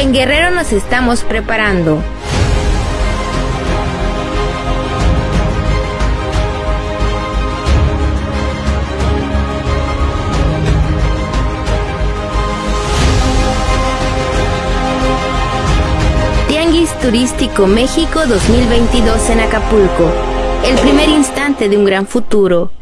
En Guerrero nos estamos preparando. Tianguis Turístico México 2022 en Acapulco. El primer instante de un gran futuro.